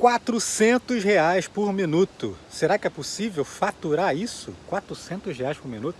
400 reais por minuto. Será que é possível faturar isso? 400 reais por minuto?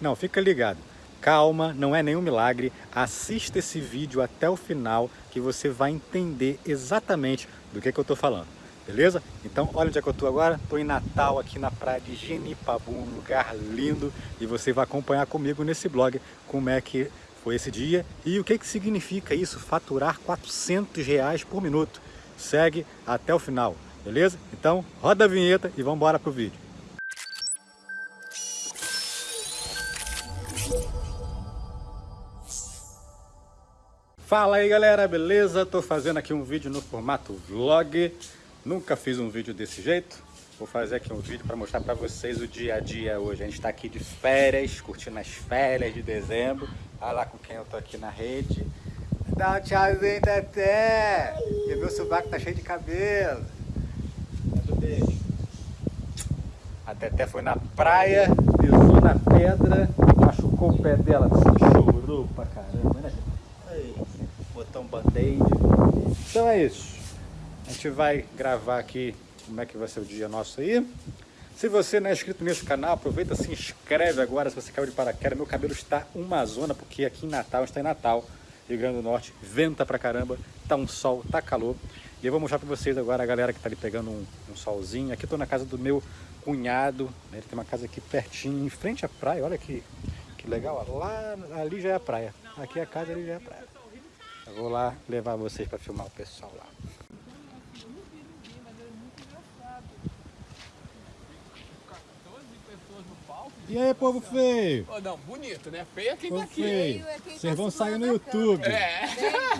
Não, fica ligado. Calma, não é nenhum milagre. Assista esse vídeo até o final que você vai entender exatamente do que, que eu estou falando. Beleza? Então, olha onde é que eu estou agora. Estou em Natal, aqui na praia de Genipabu, um lugar lindo. E você vai acompanhar comigo nesse blog como é que foi esse dia e o que, que significa isso, faturar 400 reais por minuto. Segue até o final, beleza? Então, roda a vinheta e vamos embora pro vídeo. Fala aí galera, beleza? Tô fazendo aqui um vídeo no formato vlog Nunca fiz um vídeo desse jeito Vou fazer aqui um vídeo para mostrar para vocês o dia a dia hoje A gente está aqui de férias, curtindo as férias de dezembro Olha lá com quem eu tô aqui na rede Dá um tchauzinho, Teté. E meu sovaco? Tá cheio de cabelo. Beijo A Teté foi na praia, pisou na pedra Machucou o pé dela, chorou pra caramba, né? Aí, botou um band-aid. Então é isso. A gente vai gravar aqui como é que vai ser o dia nosso aí. Se você não é inscrito nesse canal, aproveita, se inscreve agora. Se você caiu de paraquedas. Meu cabelo está uma zona, porque aqui em Natal, a gente está em Natal, Rio Grande do Norte, venta pra caramba, tá um sol, tá calor. E eu vou mostrar pra vocês agora a galera que tá ali pegando um, um solzinho. Aqui eu tô na casa do meu cunhado, né? ele tem uma casa aqui pertinho, em frente à praia, olha que, que legal. Lá, ali já é a praia, aqui é a casa, ali já é a praia. Eu vou lá levar vocês para filmar o pessoal lá. E aí, povo feio? Oh, não, bonito, né? Feio é quem povo tá aqui. Feio. É Vocês tá vão sair no YouTube. É.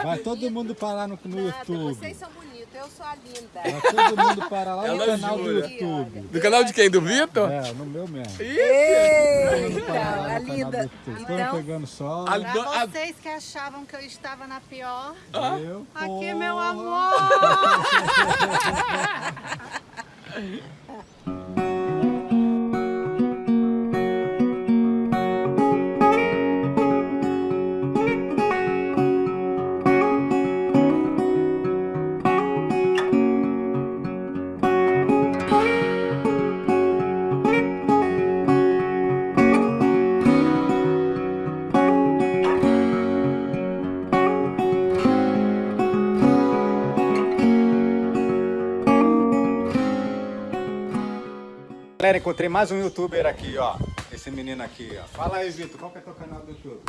Vai todo mundo parar no, no Nada, YouTube. Vocês são bonitos, eu sou a linda. Vai todo mundo parar lá Ela no canal jura. do YouTube. Do canal de quem? Do Vitor? É, no meu mesmo. Mundo Então, a linda. Então, pegando sol. a- pra vocês que achavam que eu estava na pior, Eu, aqui porra. meu amor. Galera, encontrei mais um youtuber aqui, ó. Esse menino aqui, ó. Fala aí, Vitor, qual que é teu canal do YouTube?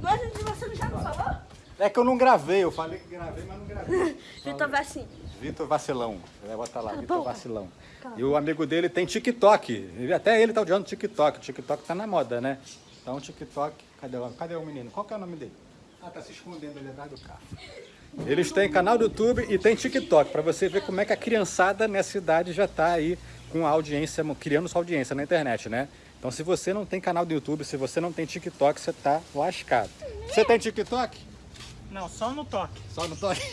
Mas você já não falou? É que eu não gravei, eu falei que gravei, mas não gravei. Vitor Vassin. Vitor Vacilão. Vai botar lá, Vitor. Vacilão. E o amigo dele tem TikTok. Até ele tá odiando TikTok. O TikTok tá na moda, né? Então, TikTok. Cadê, o- cadê o menino? Qual que é o nome dele? Ah, tá se escondendo ali atrás do carro. Eles têm canal do YouTube e tem TikTok, para você ver como é que a criançada nessa idade já tá aí com a audiência, criando sua audiência na internet, né? Então, se você não tem canal do YouTube, se você não tem TikTok, você tá lascado. Você tem TikTok? Não, só no toque. Só no toque.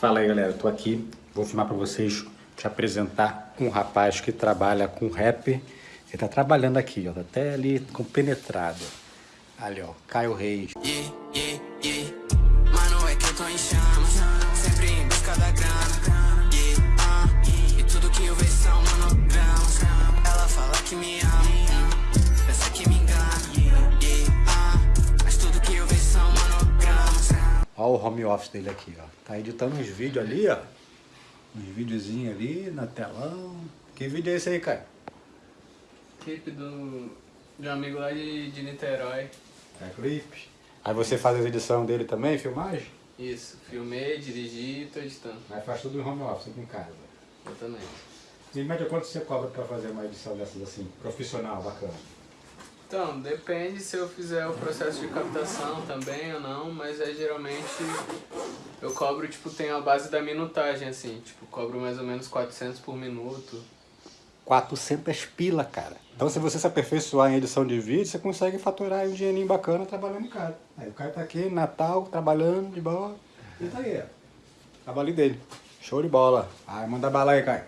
Fala aí, galera. Eu tô aqui, vou filmar pra vocês, te apresentar um rapaz que trabalha com rap. Ele tá trabalhando aqui, ó, tá até ali compenetrado. Ali, ó, Caio Reis. Yeah, yeah, yeah. Mano, é que eu tô em chamas. Sempre em busca da grana. Yeah, ah. E tudo que eu vejo são monogramas. Ela fala que me ama. Pensa que me engana. Yeah, ah. Mas tudo que eu vejo são monogramas. Ó o home office dele aqui, ó. Tá editando uns vídeos ali, ó. Uns videozinhos ali na telão. Que vídeo é esse aí, Caio? Clipe do, de um amigo lá de, de Niterói. É clipe. Aí você faz as edições dele também, filmagem? Isso, filmei, dirigi e tô editando. Aí faz tudo em home office aqui em casa. Exatamente. E em média, quanto você cobra pra fazer uma edição dessas assim, profissional, bacana? Então, depende se eu fizer o processo de captação também ou não, mas é geralmente eu cobro, tipo, tem a base da minutagem, assim, tipo, cobro mais ou menos 400 por minuto. 400 pila, cara. Então se você se aperfeiçoar em edição de vídeo, você consegue faturar aí um dinheirinho bacana trabalhando em casa. Aí o cara tá aqui, Natal, trabalhando de boa. E tá aí, ó. Trabalho dele. Show de bola. Ai, manda bala aí, Caio.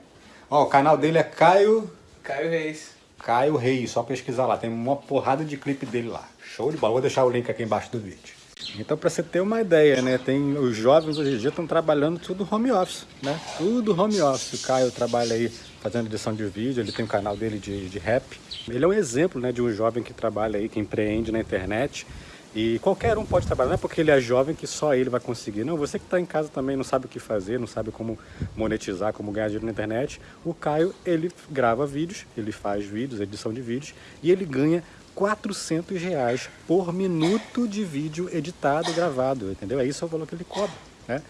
Ó, o canal dele é Caio... Caio Reis. Caio Reis, só pesquisar lá. Tem uma porrada de clipe dele lá. Show de bola. Vou deixar o link aqui embaixo do vídeo. Então, para você ter uma ideia, né, tem os jovens hoje em dia estão trabalhando tudo home office, né? Tudo home office. O Caio trabalha aí fazendo edição de vídeo, ele tem um canal dele de, de rap. Ele é um exemplo, né, de um jovem que trabalha aí, que empreende na internet. E qualquer um pode trabalhar, não é porque ele é jovem que só ele vai conseguir. Não, você que está em casa também não sabe o que fazer, não sabe como monetizar, como ganhar dinheiro na internet. O Caio, ele grava vídeos, ele faz vídeos, edição de vídeos, e ele ganha 400 reais por minuto de vídeo editado, gravado, entendeu? É isso o valor que ele cobra, né?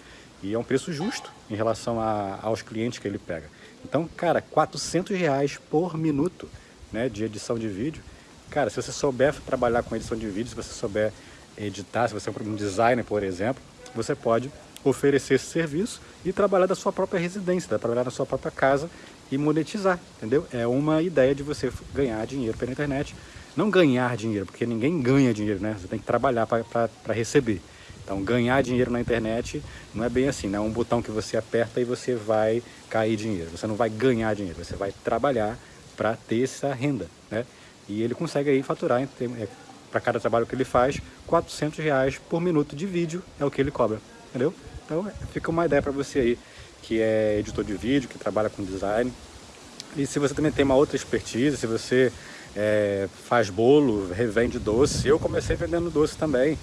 E é um preço justo em relação a, aos clientes que ele pega. Então, cara, 400 reais por minuto né, de edição de vídeo. Cara, se você souber trabalhar com edição de vídeo, se você souber editar, se você é um designer, por exemplo, você pode oferecer esse serviço e trabalhar da sua própria residência, trabalhar na sua própria casa e monetizar, entendeu? É uma ideia de você ganhar dinheiro pela internet não ganhar dinheiro, porque ninguém ganha dinheiro, né? Você tem que trabalhar para receber. Então, ganhar dinheiro na internet não é bem assim, não é um botão que você aperta e você vai cair dinheiro. Você não vai ganhar dinheiro, você vai trabalhar para ter essa renda, né? E ele consegue aí faturar, é, para cada trabalho que ele faz, 400 reais por minuto de vídeo é o que ele cobra, entendeu? Então, fica uma ideia para você aí que é editor de vídeo, que trabalha com design. E se você também tem uma outra expertise, se você é, faz bolo, revende doce. Eu comecei vendendo doce também.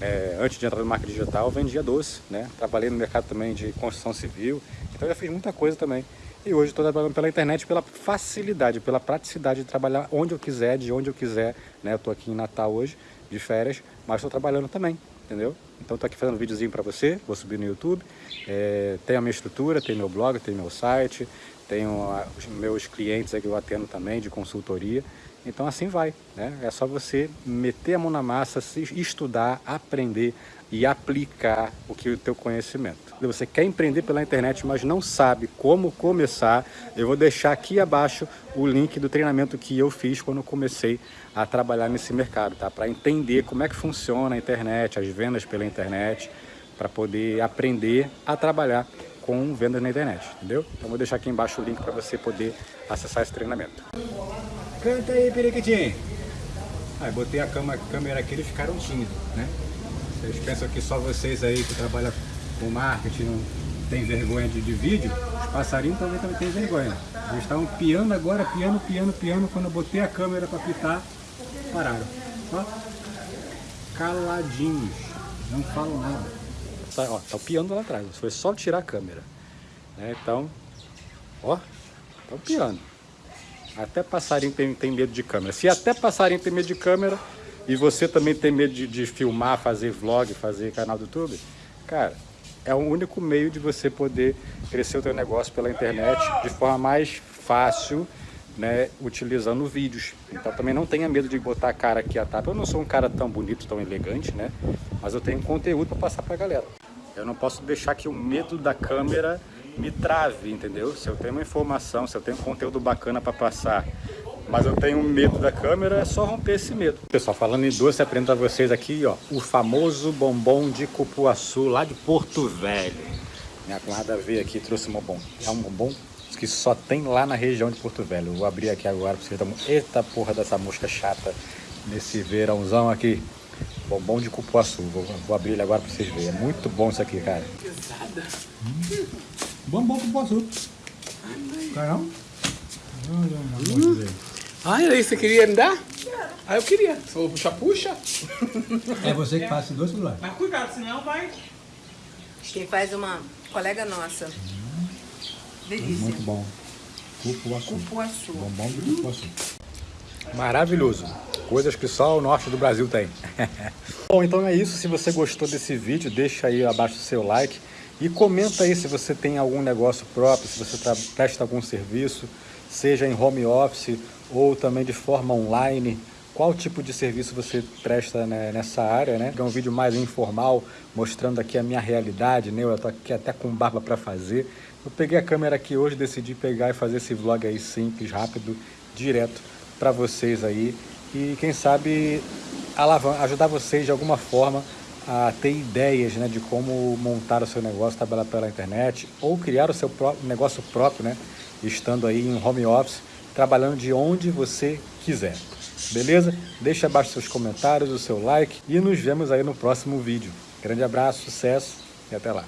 É, antes de entrar no marketing digital, vendia doce, né? Trabalhei no mercado também de construção civil, então já fiz muita coisa também. E hoje estou trabalhando pela internet pela facilidade, pela praticidade de trabalhar onde eu quiser, de onde eu quiser, né? Estou aqui em Natal hoje, de férias, mas estou trabalhando também, entendeu? Então estou aqui fazendo um videozinho para você, vou subir no YouTube. É, tem a minha estrutura, tem meu blog, tem meu site, tenho os meus clientes que eu atendo também de consultoria. Então assim vai, né? É só você meter a mão na massa, estudar, aprender e aplicar o que o teu conhecimento. Você quer empreender pela internet, mas não sabe como começar, eu vou deixar aqui abaixo o link do treinamento que eu fiz quando comecei a trabalhar nesse mercado, tá? Para entender como é que funciona a internet, as vendas pela internet, para poder aprender a trabalhar com vendas na internet, entendeu? Então vou deixar aqui embaixo o link para você poder acessar esse treinamento. Canta aí, periquitinho. Aí botei a câmera aqui, eles ficaram tímidos, né? Vocês pensam que só vocês aí que trabalham com marketing não tem vergonha de, de vídeo? Os passarinhos também, também tem vergonha. Eles estavam piando agora, piando, piando, piando. Quando eu botei a câmera para pitar, pararam. Ó, caladinhos, não falam nada. Tá, ó, tá piando lá atrás, foi só tirar a câmera. Né? Então, ó, tá piando. Até passarinho tem, tem medo de câmera. Se até passarinho tem medo de câmera e você também tem medo de, de filmar, fazer vlog, fazer canal do YouTube, cara, é o único meio de você poder crescer o teu negócio pela internet de forma mais fácil, né, utilizando vídeos. Então também não tenha medo de botar a cara aqui a tapa. Eu não sou um cara tão bonito, tão elegante, né? Mas eu tenho conteúdo para passar para galera. Eu não posso deixar que o medo da câmera me trave, entendeu? Se eu tenho uma informação, se eu tenho conteúdo bacana para passar, mas eu tenho medo da câmera, é só romper esse medo. Pessoal, falando em doce, apresento a vocês aqui, ó, o famoso bombom de cupuaçu, lá de Porto Velho. Minha cunhada veio aqui e trouxe um bombom. É um bombom que só tem lá na região de Porto Velho. vou abrir aqui agora para vocês verem. Eita porra dessa mosca chata nesse verãozão aqui. Bombom de cupuaçu. Vou, vou abrir ele agora para vocês verem. É muito bom isso aqui, cara. Pesada. Hum. Bombom com poço. Não? Hum. Ai, aí você queria andar? Ah, eu queria. Se for puxar, puxa. É você que faz esse doce, Lula? Mas cuidado, senão vai... Quem faz uma colega nossa. Hum. Delícia. Muito bom. Cupuaçu. Cupuaçu. Bombom de cupuaçu. Maravilhoso. Coisas que só o norte do Brasil tem. bom, então é isso. Se você gostou desse vídeo, deixa aí abaixo o seu like. E comenta aí se você tem algum negócio próprio, se você presta algum serviço, seja em home office ou também de forma online, qual tipo de serviço você presta né, nessa área, né? É um vídeo mais informal, mostrando aqui a minha realidade, né? Eu tô aqui até com barba para fazer. Eu peguei a câmera aqui hoje, decidi pegar e fazer esse vlog aí simples, rápido, direto para vocês aí. E quem sabe ajudar vocês de alguma forma a ter ideias né, de como montar o seu negócio, trabalhar pela internet ou criar o seu próprio, negócio próprio, né, estando aí em home office, trabalhando de onde você quiser. beleza? Deixe abaixo seus comentários, o seu like e nos vemos aí no próximo vídeo. Grande abraço, sucesso e até lá.